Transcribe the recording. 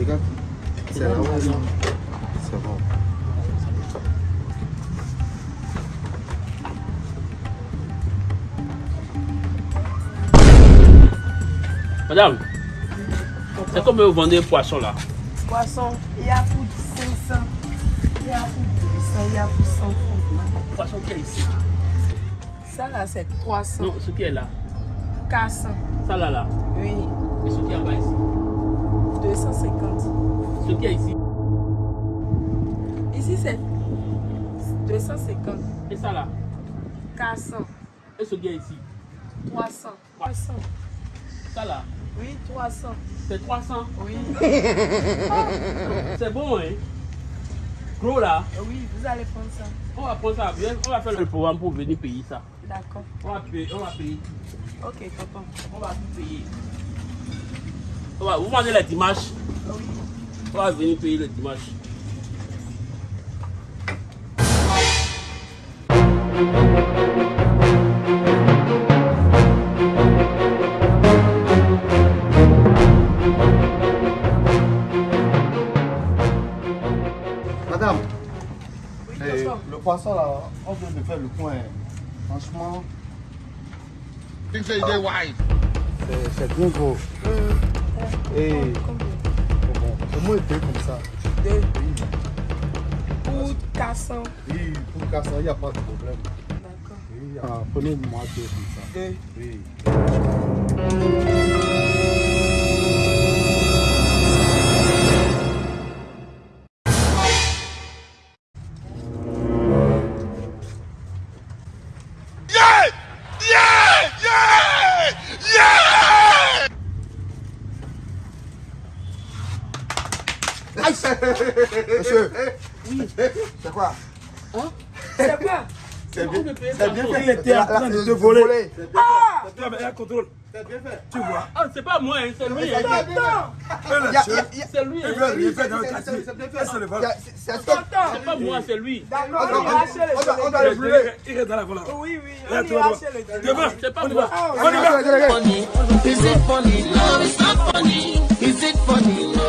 regarde. C'est là-haut. C'est bon. Madame, c'est comme vous vendez un poisson là. Poisson, il y a pour 500. Il y a pour 200, il y a pour 100 francs. Poisson qui est ici? Ça là, c'est 300. Non, ce qui est là. 400. Ça là là. Oui. Et ce qui est en bas ici? 250. Ce qui est ici. Ici, c'est 250. Et ça là? 400. Et ce qui est ici? 300. 300. Ça là? Oui, 300. C'est 300. Oui. C'est bon, hein? Gros là? Oui, vous allez prendre ça. On va prendre ça. On va faire le programme pour venir payer ça. D'accord. On va payer. On va payer. Ok, papa. On va tout payer. On va, vous vendez les dimanches. Va venir payer le dimanche. Madame, Oui, eh, le poisson là, on vient de faire le coin. Franchement, c'est- bien gros. Et comment il paye comme ça Deux. Pour 400. Oui, pour casser, il n'y a pas de problème. D'accord. Oui, prenez-moi deux comme ça. Deux. Oui. Monsieur, c'est quoi? C'est quoi? C'est bien- c'est bien fait. Il était en train de te voler. Tu as un contrôle. C'est bien fait. Tu vois. Ah, c'est pas moi, hein, c'est lui. hein. C'est lui. hein. C'est bien fait. c'est le vol. C'est C'est pas moi, c'est lui. D'accord, On le doit- le brûler. Il reste dans la volant. Oui, oui, on le. Demain, C'est pas y moi. Ah, On y va. funny? Is it funny? No, it's not funny. Is it funny?